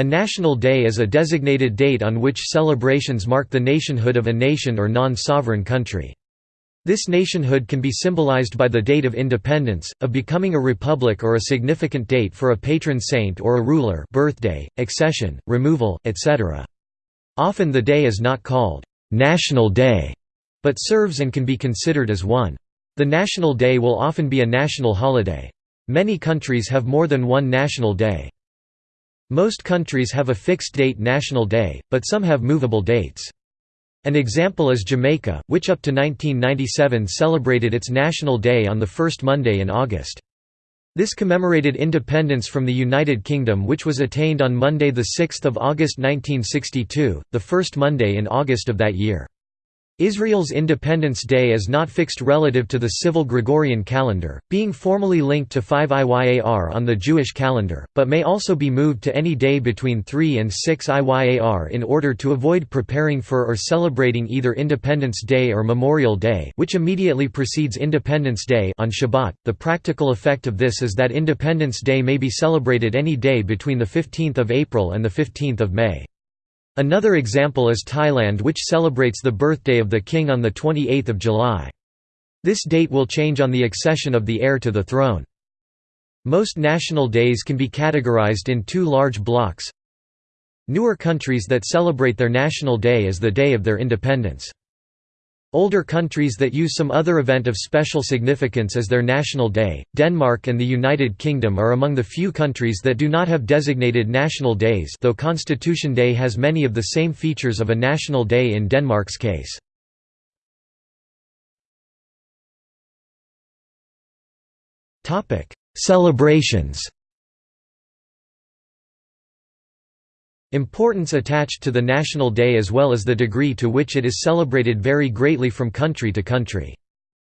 A national day is a designated date on which celebrations mark the nationhood of a nation or non-sovereign country. This nationhood can be symbolized by the date of independence, of becoming a republic or a significant date for a patron saint or a ruler birthday, accession, removal, etc. Often the day is not called «National Day», but serves and can be considered as one. The national day will often be a national holiday. Many countries have more than one national day. Most countries have a fixed date national day, but some have movable dates. An example is Jamaica, which up to 1997 celebrated its National Day on the first Monday in August. This commemorated independence from the United Kingdom which was attained on Monday 6 August 1962, the first Monday in August of that year. Israel's Independence Day is not fixed relative to the civil Gregorian calendar, being formally linked to 5 Iyar on the Jewish calendar, but may also be moved to any day between 3 and 6 Iyar in order to avoid preparing for or celebrating either Independence Day or Memorial Day which immediately precedes Independence Day on Shabbat. The practical effect of this is that Independence Day may be celebrated any day between 15 April and 15 May. Another example is Thailand which celebrates the birthday of the king on 28 July. This date will change on the accession of the heir to the throne. Most national days can be categorized in two large blocks. Newer countries that celebrate their national day as the day of their independence. Older countries that use some other event of special significance as their national day, Denmark and the United Kingdom are among the few countries that do not have designated national days though Constitution Day has many of the same features of a national day in Denmark's case. Celebrations Importance attached to the national day as well as the degree to which it is celebrated vary greatly from country to country.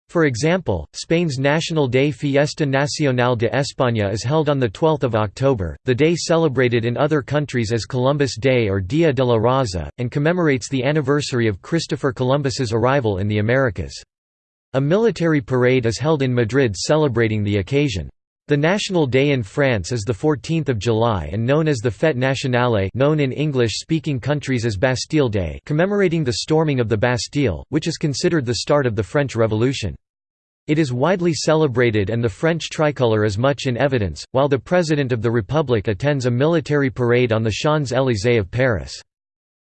For example, Spain's National Day Fiesta Nacional de España is held on 12 October, the day celebrated in other countries as Columbus Day or Dia de la Raza, and commemorates the anniversary of Christopher Columbus's arrival in the Americas. A military parade is held in Madrid celebrating the occasion. The national day in France is the 14th of July and known as the Fête nationale known in English-speaking countries as Bastille Day commemorating the storming of the Bastille, which is considered the start of the French Revolution. It is widely celebrated and the French tricolour is much in evidence, while the President of the Republic attends a military parade on the Champs-Élysées of Paris.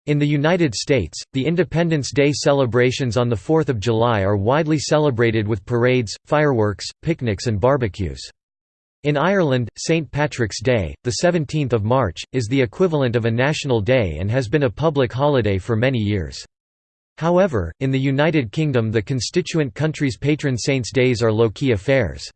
In the United States, the Independence Day celebrations on 4 July are widely celebrated with parades, fireworks, picnics and barbecues. In Ireland, St. Patrick's Day, 17 March, is the equivalent of a national day and has been a public holiday for many years. However, in the United Kingdom the constituent country's patron saints' days are low-key affairs.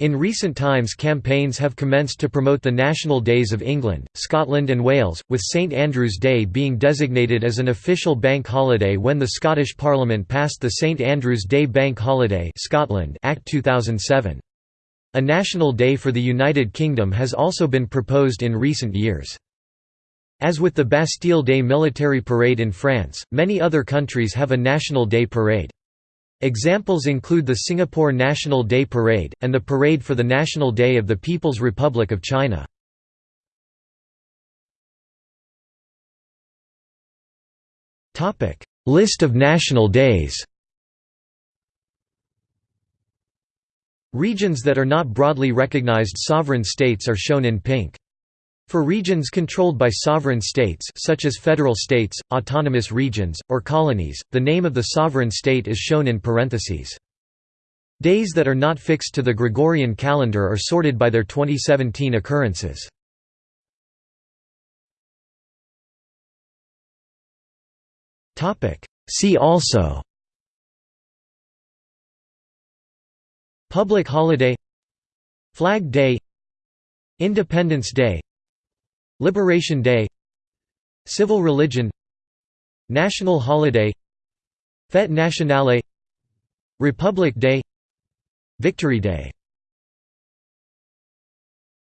In recent times campaigns have commenced to promote the national days of England, Scotland and Wales, with St Andrew's Day being designated as an official bank holiday when the Scottish Parliament passed the St Andrew's Day Bank Holiday Scotland Act 2007. A national day for the United Kingdom has also been proposed in recent years. As with the Bastille Day military parade in France, many other countries have a National Day parade. Examples include the Singapore National Day Parade, and the Parade for the National Day of the People's Republic of China. List of national days Regions that are not broadly recognized sovereign states are shown in pink. For regions controlled by sovereign states such as federal states, autonomous regions, or colonies, the name of the sovereign state is shown in parentheses. Days that are not fixed to the Gregorian calendar are sorted by their 2017 occurrences. See also Public holiday Flag Day Independence Day Liberation Day Civil religion National holiday Fête nationale Republic Day Victory Day